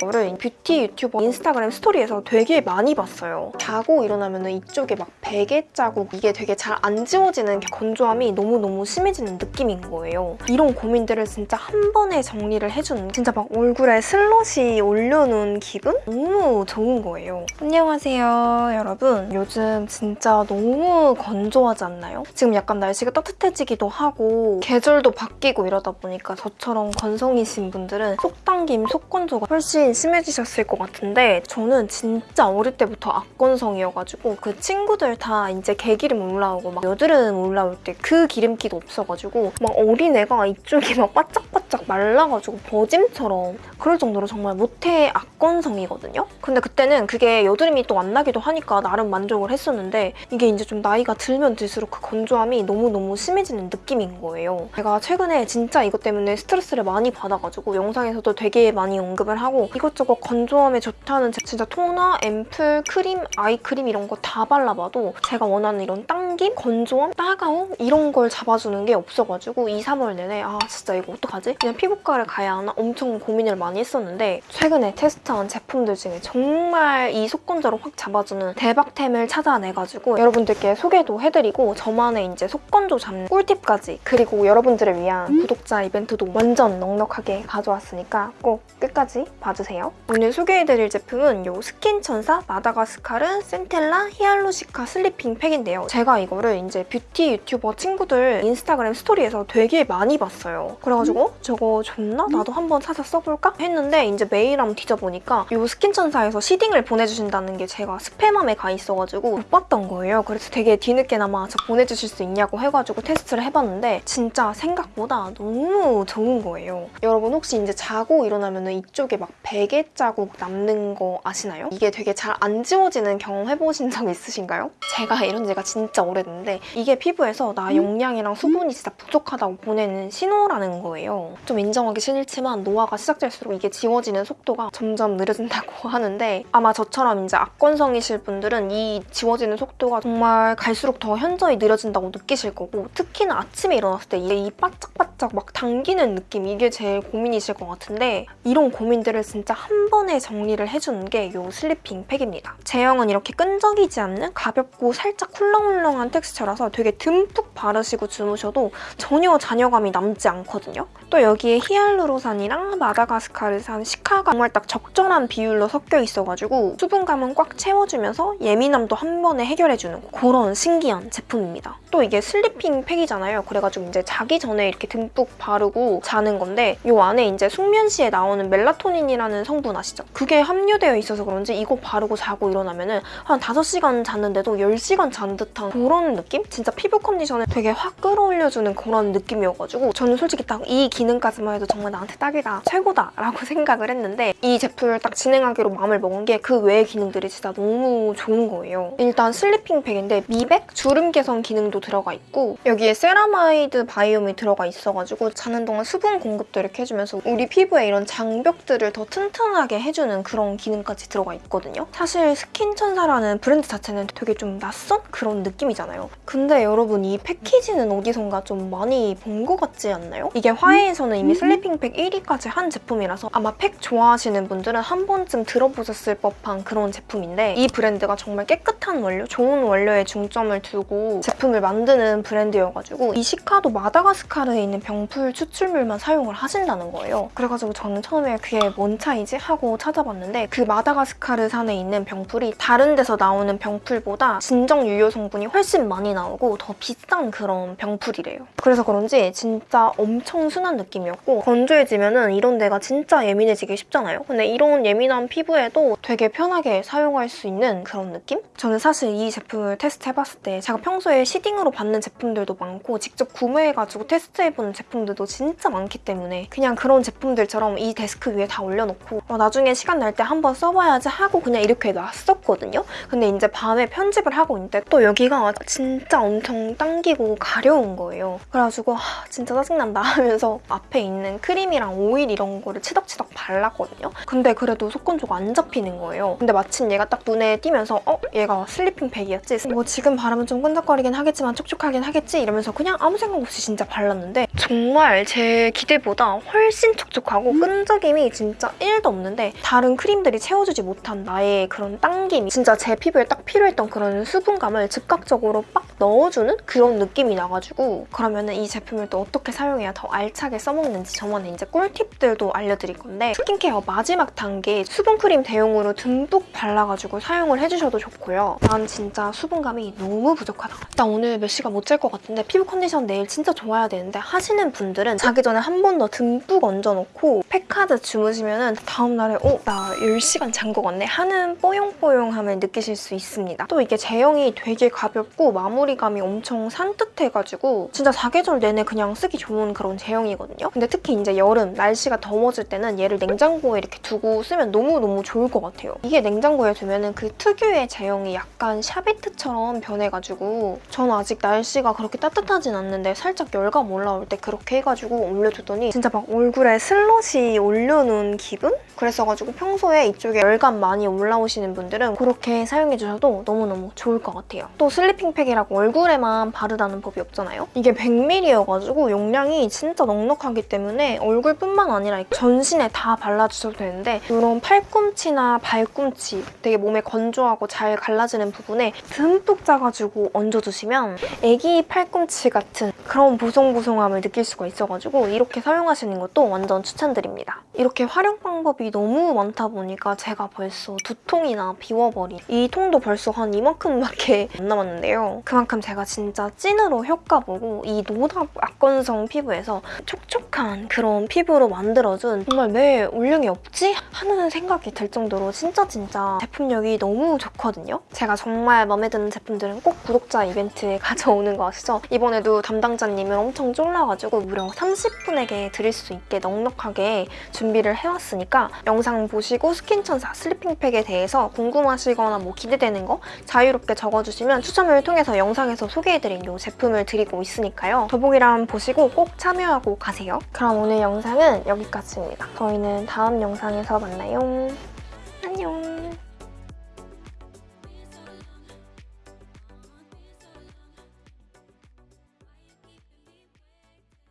이거를 뷰티 유튜버 인스타그램 스토리에서 되게 많이 봤어요. 자고 일어나면 이쪽에 막 베개 자국 이게 되게 잘 안 지워지는 건조함이 너무너무 심해지는 느낌인 거예요. 이런 고민들을 진짜 한 번에 정리를 해주는 진짜 막 얼굴에 슬롯이 올려놓은 기분? 너무 좋은 거예요. 안녕하세요 여러분. 요즘 진짜 너무 건조하지 않나요? 지금 약간 날씨가 따뜻해지기도 하고 계절도 바뀌고 이러다 보니까 저처럼 건성이신 분들은 속당김, 속건조가 훨씬 심해지셨을 것 같은데 저는 진짜 어릴 때부터 악건성이어가지고 그 친구들 다 이제 개기름 올라오고 막 여드름 올라올 때 그 기름기도 없어가지고 막 어린애가 이쪽이 막 바짝바짝 말라가지고 버짐처럼 그럴 정도로 정말 모태 악건성이거든요? 근데 그때는 그게 여드름이 또 안 나기도 하니까 나름 만족을 했었는데 이게 이제 좀 나이가 들면 들수록 그 건조함이 너무너무 심해지는 느낌인 거예요. 제가 최근에 진짜 이것 때문에 스트레스를 많이 받아가지고 영상에서도 되게 많이 언급을 하고 이것저것 건조함에 좋다는 제- 진짜 토너, 앰플, 크림, 아이크림 이런 거 다 발라봐도 제가 원하는 이런 당김, 건조함, 따가움 이런 걸 잡아주는 게 없어가지고 2, 3월 내내 아 진짜 이거 어떡하지? 그냥 피부과를 가야 하나 엄청 고민을 많이 했었는데 최근에 테스트한 제품들 중에 정말 이 속건조를 확 잡아주는 대박템을 찾아내가지고 여러분들께 소개도 해드리고 저만의 이제 속건조 잡는 꿀팁까지 그리고 여러분들을 위한 구독자 이벤트도 완전 넉넉하게 가져왔으니까 꼭 끝까지 봐주세요. 오늘 소개해드릴 제품은 이 스킨천사 마다가스카르 센텔라 히알루시카 슬리핑 팩인데요. 제가 이 거를 이제 뷰티 유튜버 친구들 인스타그램 스토리에서 되게 많이 봤어요. 그래가지고 저거 좋나? 나도 한번 사서 써볼까? 했는데 이제 메일 한번 뒤져보니까 이 스킨천사에서 시딩을 보내주신다는 게 제가 스팸함에 가 있어가지고 못 봤던 거예요. 그래서 되게 뒤늦게나마 저 보내주실 수 있냐고 해가지고 테스트를 해봤는데 진짜 생각보다 너무 좋은 거예요. 여러분 혹시 이제 자고 일어나면 이쪽에 막 베개 자국 남는 거 아시나요? 이게 되게 잘 안 지워지는 경험 해보신 적 있으신가요? 제가 이런 지가 진짜 오래 됐는데 이게 피부에서 나 용량이랑 수분이 진짜 부족하다고 보내는 신호라는 거예요. 좀 인정하기 싫지만 노화가 시작될수록 이게 지워지는 속도가 점점 느려진다고 하는데 아마 저처럼 이제 악건성이실 분들은 이 지워지는 속도가 정말 갈수록 더 현저히 느려진다고 느끼실 거고 특히나 아침에 일어났을 때 이 바짝바짝 막 당기는 느낌 이게 제일 고민이실 것 같은데 이런 고민들을 진짜 한 번에 정리를 해주는 게 이 sleeping 팩입니다. 제형은 이렇게 끈적이지 않는 가볍고 살짝 훌렁훌렁한 텍스처라서 되게 듬뿍 바르시고 주무셔도 전혀 잔여감이 남지 않거든요. 또 여기에 히알루로산이랑 마다가스카르산 시카가 정말 딱 적절한 비율로 섞여 있어가지고 수분감은 꽉 채워주면서 예민함도 한 번에 해결해주는 그런 신기한 제품입니다. 또 이게 sleeping 팩이잖아요. 그래가지고 이제 자기 전에 이렇게 듬뿍 바르고 자는 건데 이 안에 이제 숙면 시에 나오는 멜라토닌이라는 성분 아시죠? 그게 함유되어 있어서 그런지 이거 바르고 자고 일어나면 은 한 5시간 잤는데도 10시간 잔 듯한 그런 느낌? 진짜 피부 컨디션을 되게 확 끌어올려주는 그런 느낌이어가지고 저는 솔직히 딱 이 기능까지만 해도 정말 나한테 딱이다, 최고다 라고 생각을 했는데 이 제품을 딱 진행하기로 마음을 먹은 게 그 외의 기능들이 진짜 너무 좋은 거예요. 일단 sleeping 팩인데 미백, 주름 개선 기능도 들어가 있고 여기에 세라마이드 biome이 들어가 있어가지고 자는 동안 수분 공급도 이렇게 해주면서 우리 피부에 이런 장벽들을 더 튼튼하게 해주는 그런 기능까지 들어가 있거든요. 사실 스킨천사라는 브랜드 자체는 되게 좀 낯선 그런 느낌이잖아요. 근데 여러분 이 패키지는 어디선가 좀 많이 본 것 같지 않나요? 이게 화해에서는 이미 슬리핑팩 1위까지 한 제품이라서 아마 팩 좋아하시는 분들은 한 번쯤 들어보셨을 법한 그런 제품인데 이 브랜드가 정말 깨끗한 원료, 좋은 원료에 중점을 두고 제품을 만드는 브랜드여가지고 이 시카도 마다가스카르에 있는 병풀 추출물만 사용을 하신다는 거예요. 그래가지고 저는 처음에 그게 뭔 차이지? 하고 찾아봤는데 그 마다가스카르 산에 있는 병풀이 다른 데서 나오는 병풀보다 진정 유효 성분이 훨씬 많이 나오고 더 비싼 그런 병풀이래요. 그래서 그런지 진짜 엄청 순한 느낌이었고 건조해지면 은 이런 데가 진짜 예민해지기 쉽잖아요. 근데 이런 예민한 피부에도 되게 편하게 사용할 수 있는 그런 느낌? 저는 사실 이 제품을 테스트해봤을 때 제가 평소에 seeding으로 받는 제품들도 많고 직접 구매해가지고 테스트해보는 제품들도 진짜 많기 때문에 그냥 그런 제품들처럼 이 데스크 위에 다 올려놓고 어, 나중에 시간 날 때 한번 써봐야지 하고 그냥 이렇게 놨었거든요. 근데 이제 밤에 편집을 하고 있는데 또 여기가 진짜 엄청 당기고 가려운 거예요. 그래가지고 하, 진짜 짜증난다 하면서 앞에 있는 크림이랑 오일 이런 거를 치덕치덕 발랐거든요. 근데 그래도 속건조가 안 잡히는 거예요. 근데 마침 얘가 딱 눈에 띄면서 어? 얘가 슬리핑 팩이었지? 뭐 지금 바르면 좀 끈적거리긴 하겠지만 촉촉하긴 하겠지 이러면서 그냥 아무 생각 없이 진짜 발랐는데 정말 제 기대보다 훨씬 촉촉하고 끈적임이 진짜 1도 없는데 다른 크림들이 채워주지 못한 나의 그런 당김이 진짜 제 피부에 딱 필요했던 그런 수분감을 즉각적으로 빡 넣어주는 그런 느낌이 나가지고 그러면 은 이 제품을 또 어떻게 사용해야 더 알차게 써먹는지 저만의 이제 꿀팁들도 알려드릴 건데 스킨케어 마지막 단계 수분크림 대용으로 듬뿍 발라가지고 사용을 해주셔도 좋고요. 난 진짜 수분감이 너무 부족하다. 나 오늘 몇 시간 못 잘 것 같은데 피부 컨디션 내일 진짜 좋아야 되는데 하시는 분들은 자기 전에 한 번 더 듬뿍 얹어놓고 팩하고 주무시면 은 다음날에 어? 나 10시간 잔 것 같네 하는 뽀용뽀용함을 느끼실 수 있습니다. 또 이게 제형이 되게 가볍고 마무리감이 엄청 산뜻해가지고 진짜 사계절 내내 그냥 쓰기 좋은 그런 제형이거든요. 근데 특히 이제 여름 날씨가 더워질 때는 얘를 냉장고에 이렇게 두고 쓰면 너무너무 좋을 것 같아요. 이게 냉장고에 두면은 그 특유의 제형이 약간 샤베트처럼 변해가지고 저는 아직 날씨가 그렇게 따뜻하진 않는데 살짝 열감 올라올 때 그렇게 해가지고 올려두더니 진짜 막 얼굴에 슬러시 올려놓은 기분? 그랬어가지고 평소에 이쪽에 열감 많이 올라오시는 분들은 그렇게 사용해주셔도 너무너무 좋을 것 같아요. 또 슬리핑 팩이라고 얼굴에만 바르라는 법이 없잖아요? 이게 100ml여가지고 용량이 진짜 넉넉하기 때문에 얼굴뿐만 아니라 전신에 다 발라주셔도 되는데 이런 팔꿈치나 발꿈치 되게 몸에 건조하고 잘 갈라지는 부분에 듬뿍 짜가지고 얹어주시면 애기 팔꿈치 같은 그런 보송보송함을 느낄 수가 있어가지고 이렇게 사용하시는 것도 완전 추천드립니다. 이렇게 활용 방법이 너무 많다 보니까 제가 벌써 두 통이나 비워버린 이 통도 벌써 한 이만큼밖에 안 남았는데요. 그만큼 제가 진짜 찐으로 효과 보고 이 노답 악건성 피부에서 촉촉한 그런 피부로 만들어준 정말 왜 올영이 없지? 하는 생각이 들 정도로 진짜 진짜 제품력이 너무 좋거든요. 제가 정말 마음에 드는 제품들은 꼭 구독자 이벤트에 가져오는 거 아시죠? 이번에도 담당자님을 엄청 쫄라가지고 무려 30분에게 드릴 수 있게 넉넉하게 준비를 해왔으니까 영상 보시고 스킨천사 슬리핑팩에 대해서 궁금하시거나 뭐 기대되는 거 자유롭게 적어주시면 추첨을 통해서 영상에서 소개해드린 이 제품을 드리고 있으니까요. 더보기란 보시고 꼭 참여하고 가세요. 그럼 오늘 영상은 여기까지입니다. 저희는 다음 영상에서 만나요. 안녕.